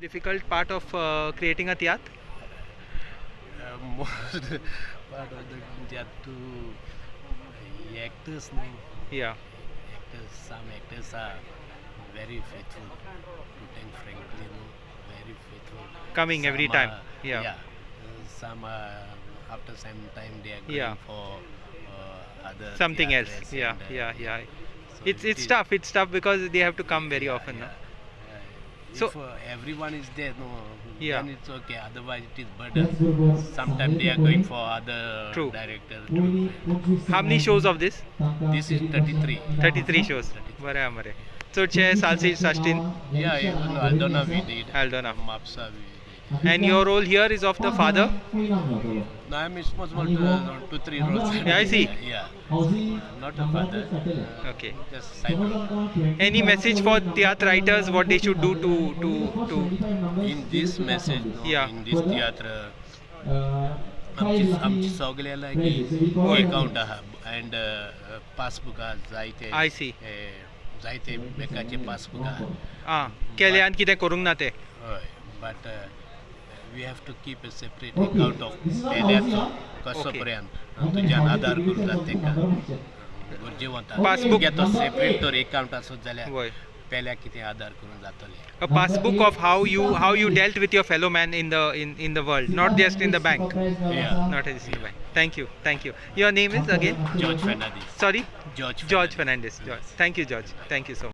difficult part of uh, creating a tiatr? Uh, most part of the that to uh, actors no Yeah. actors some actors are very faithful to Tank frankly no very faithful Coming every Some time. are- Yeah. yeah some uh, after some time they are going Yeah. for uh, other Something else. Yeah, and, uh, yeah, yeah. so It's it it's tough. It's tough because they have to come very yeah, often. yeah. Uh, so, if uh, everyone is there, no, yeah. then it's okay. Otherwise, it is burden. Sometimes they are going for other True. How many shows of this? This is 33. 33 shows. 33. Bare. So, Che, Salsi, Sastin? Yeah, yeah no, Aldona we did. Aldona. Mapsa we And your role here is of the father? No, I'm responsible to uh, two, three roles. Yeah, I see. Yeah, not a father. Uh, Okay. Just side role. Any message for tiyat writers what they should do to to to In this message, no, Yeah. in this theater, आमची आमची सगळ्याला की account आहा and passbook आहा जायते I see. ए, जायते बेकाचे passbook आहा आं केल्यान कितें करूंक ना तें हय but we have to keep a separate account of पेल्याचो कसो Okay. पर्यंत तुज्यान आधार करून जाता तेका गरजेवंता Passbook- घेतो सेपरेट तर अकाउंट आसत जाल्यार वय पेल्या कितें आधार करून जातलें a passbook of how you how you dealt with your fellow man in the in in the world not just in the bank Yeah. not just in the bank thank you thank you your name is again George Fernandes sorry George george fernandez george thank you george thank you so much